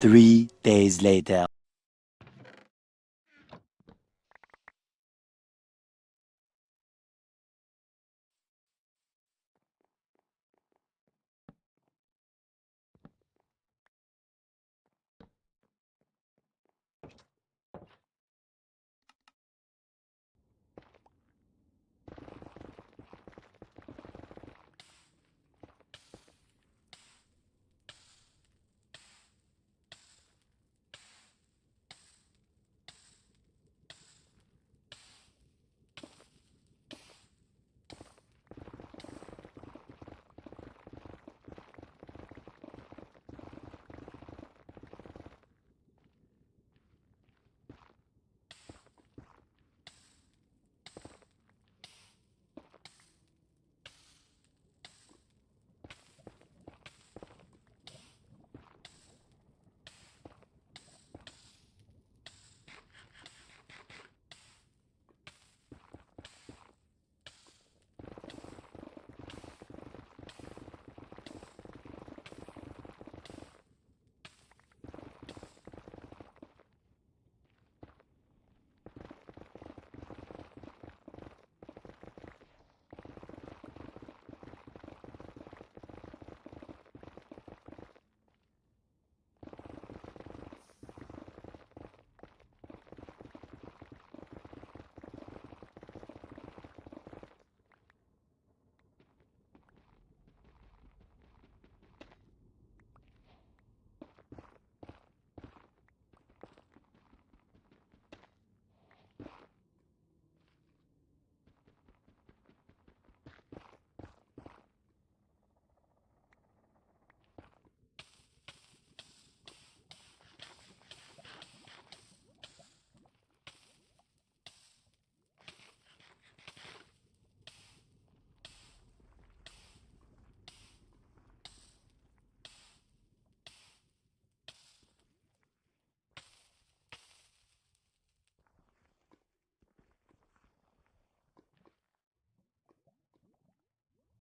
Three days later.